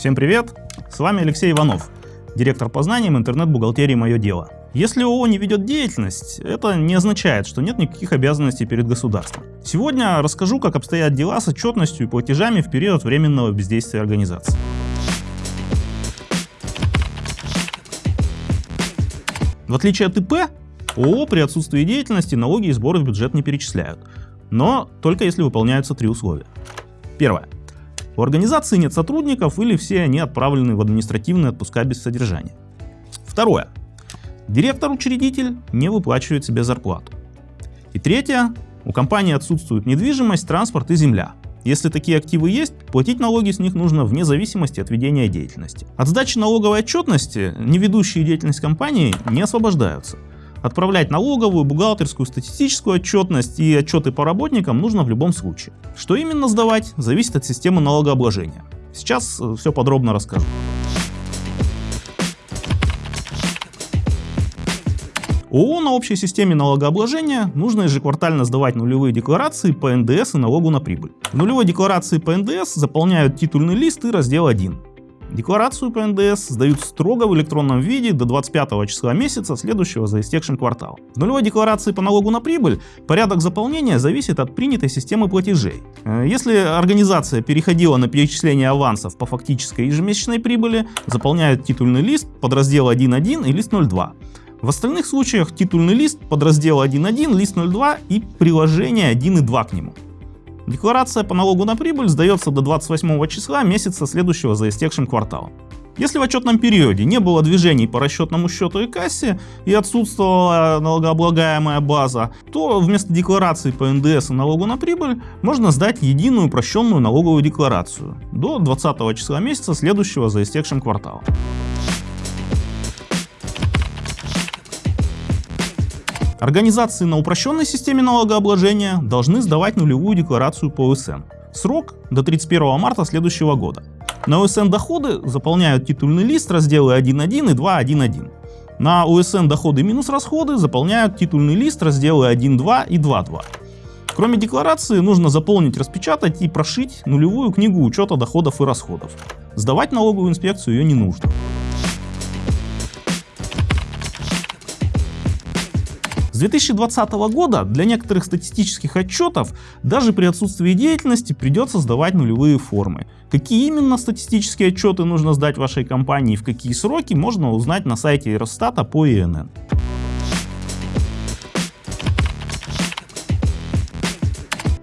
Всем привет! С вами Алексей Иванов, директор по знаниям интернет-бухгалтерии «Мое дело». Если ООО не ведет деятельность, это не означает, что нет никаких обязанностей перед государством. Сегодня расскажу, как обстоят дела с отчетностью и платежами в период временного бездействия организации. В отличие от ИП, ООО при отсутствии деятельности налоги и сборы в бюджет не перечисляют, но только если выполняются три условия. Первое. У организации нет сотрудников или все они отправлены в административные отпуска без содержания. Второе. Директор-учредитель не выплачивает себе зарплату. И третье. У компании отсутствует недвижимость, транспорт и земля. Если такие активы есть, платить налоги с них нужно вне зависимости от ведения деятельности. От сдачи налоговой отчетности не ведущие деятельность компании не освобождаются. Отправлять налоговую, бухгалтерскую, статистическую отчетность и отчеты по работникам нужно в любом случае. Что именно сдавать, зависит от системы налогообложения. Сейчас э, все подробно расскажу. ООО на общей системе налогообложения нужно ежеквартально сдавать нулевые декларации по НДС и налогу на прибыль. В нулевой декларации по НДС заполняют титульный лист и раздел 1. Декларацию по НДС сдают строго в электронном виде до 25 числа месяца, следующего за истекшим кварталом. В нулевой декларации по налогу на прибыль порядок заполнения зависит от принятой системы платежей. Э, если организация переходила на перечисление авансов по фактической ежемесячной прибыли, заполняют титульный лист, подраздел 1.1 и лист 0.2. В остальных случаях титульный лист, подраздел 1.1, лист 0.2 и приложение 1.2 к нему. Декларация по налогу на прибыль сдается до 28 числа месяца следующего за истекшим кварталом. Если в отчетном периоде не было движений по расчетному счету и кассе и отсутствовала налогооблагаемая база, то вместо декларации по НДС и налогу на прибыль можно сдать единую упрощенную налоговую декларацию до 20 числа месяца следующего за истекшим кварталом. Организации на упрощенной системе налогообложения должны сдавать нулевую декларацию по ОСН. Срок до 31 марта следующего года. На ОСН доходы заполняют титульный лист разделы 1.1 и 2.1.1. На ОСН доходы минус расходы заполняют титульный лист разделы 1.2 и 2.2. Кроме декларации нужно заполнить, распечатать и прошить нулевую книгу учета доходов и расходов. Сдавать налоговую инспекцию ее не нужно. 2020 года для некоторых статистических отчетов даже при отсутствии деятельности придется сдавать нулевые формы. Какие именно статистические отчеты нужно сдать вашей компании и в какие сроки можно узнать на сайте Росстата по ИНН.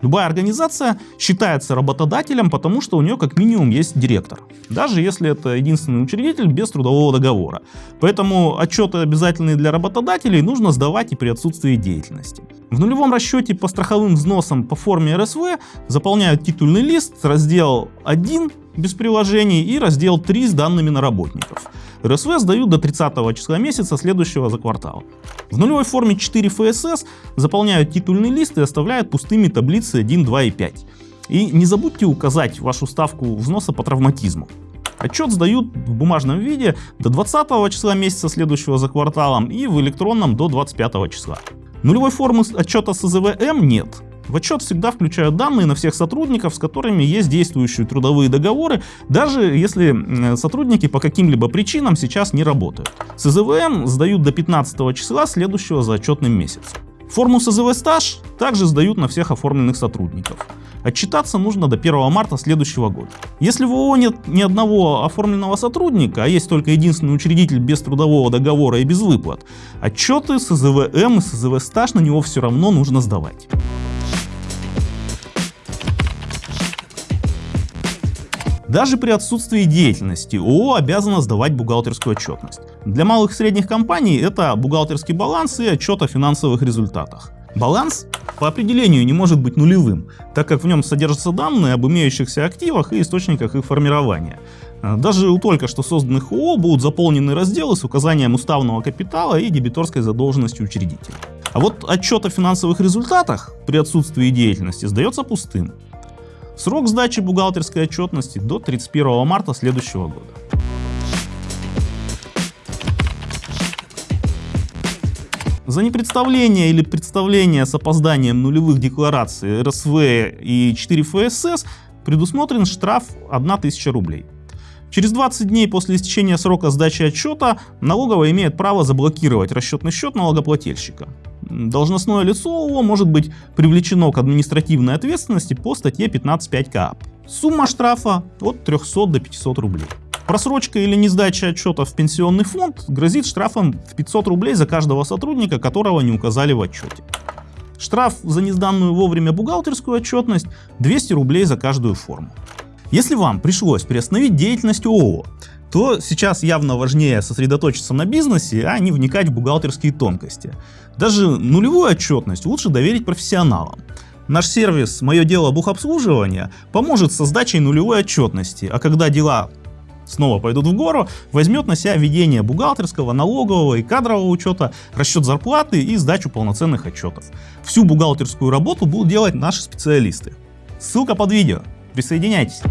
Любая организация считается работодателем, потому что у нее как минимум есть директор. Даже если это единственный учредитель без трудового договора. Поэтому отчеты обязательные для работодателей нужно сдавать и при отсутствии деятельности. В нулевом расчете по страховым взносам по форме РСВ заполняют титульный лист, раздел 1 без приложений и раздел 3 с данными на работников. РСВ сдают до 30 числа месяца следующего за квартал. В нулевой форме 4 ФСС заполняют титульный лист и оставляют пустыми таблицы 1, 2 и 5. И не забудьте указать вашу ставку взноса по травматизму. Отчет сдают в бумажном виде до 20 числа месяца следующего за кварталом и в электронном до 25 числа. Нулевой формы отчета СЗВМ нет, в отчет всегда включают данные на всех сотрудников, с которыми есть действующие трудовые договоры, даже если сотрудники по каким-либо причинам сейчас не работают. СЗВМ сдают до 15 числа следующего за отчетным месяцем. Форму СЗВ стаж также сдают на всех оформленных сотрудников. Отчитаться нужно до 1 марта следующего года. Если в ООО нет ни одного оформленного сотрудника, а есть только единственный учредитель без трудового договора и без выплат, отчеты СЗВМ и СЗВ стаж на него все равно нужно сдавать. Даже при отсутствии деятельности ООО обязана сдавать бухгалтерскую отчетность. Для малых и средних компаний это бухгалтерский баланс и отчет о финансовых результатах. Баланс по определению не может быть нулевым, так как в нем содержатся данные об имеющихся активах и источниках их формирования. Даже у только что созданных ООО будут заполнены разделы с указанием уставного капитала и дебиторской задолженности учредителя. А вот отчет о финансовых результатах при отсутствии деятельности сдается пустым. Срок сдачи бухгалтерской отчетности до 31 марта следующего года. За непредставление или представление с опозданием нулевых деклараций РСВ и 4 ФСС предусмотрен штраф 1000 рублей. Через 20 дней после истечения срока сдачи отчета налоговая имеет право заблокировать расчетный счет налогоплательщика. Должностное лицо ООО может быть привлечено к административной ответственности по статье 15.5 КАП. Сумма штрафа от 300 до 500 рублей. Просрочка или несдача отчета в пенсионный фонд грозит штрафом в 500 рублей за каждого сотрудника, которого не указали в отчете. Штраф за несданную вовремя бухгалтерскую отчетность 200 рублей за каждую форму. Если вам пришлось приостановить деятельность ООО, то сейчас явно важнее сосредоточиться на бизнесе, а не вникать в бухгалтерские тонкости. Даже нулевую отчетность лучше доверить профессионалам. Наш сервис «Мое дело бухобслуживания» поможет с сдачей нулевой отчетности, а когда дела снова пойдут в гору, возьмет на себя ведение бухгалтерского, налогового и кадрового учета, расчет зарплаты и сдачу полноценных отчетов. Всю бухгалтерскую работу будут делать наши специалисты. Ссылка под видео. Присоединяйтесь.